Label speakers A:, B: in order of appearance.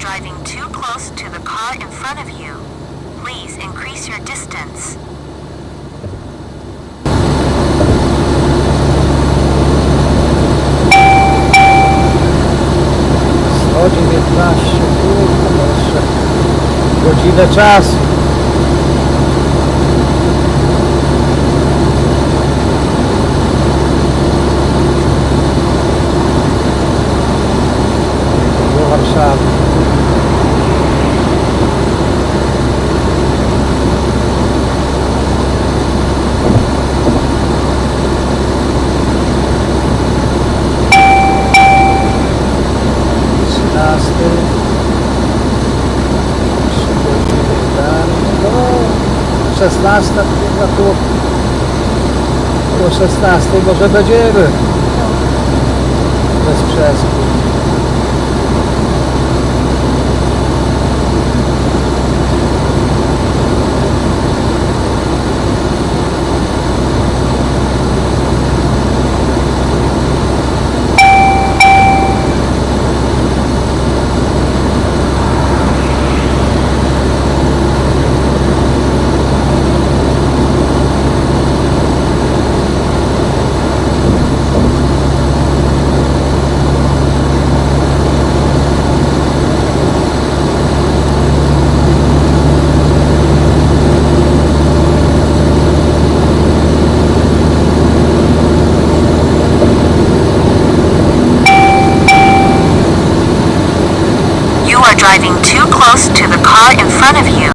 A: driving too close to the car in front of you. Please increase your distance.
B: 119, kurde, no jeszcze godzinę czasu. 16, na tu po 16 może będziemy bez
A: przesad.